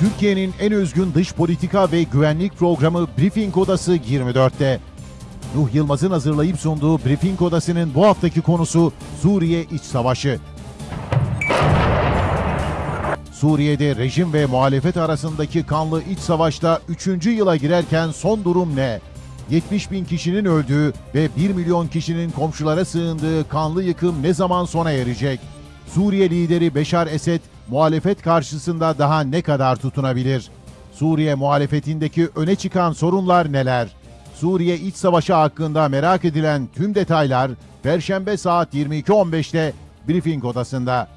Türkiye'nin en özgün dış politika ve güvenlik programı Briefing Odası 24'te. Nuh Yılmaz'ın hazırlayıp sunduğu Briefing Odası'nın bu haftaki konusu Suriye İç Savaşı. Suriye'de rejim ve muhalefet arasındaki kanlı iç savaşta 3. yıla girerken son durum ne? 70 bin kişinin öldüğü ve 1 milyon kişinin komşulara sığındığı kanlı yıkım ne zaman sona erecek? Suriye lideri Beşar Esed muhalefet karşısında daha ne kadar tutunabilir? Suriye muhalefetindeki öne çıkan sorunlar neler? Suriye iç savaşı hakkında merak edilen tüm detaylar Perşembe saat 22.15'te Briefing odasında.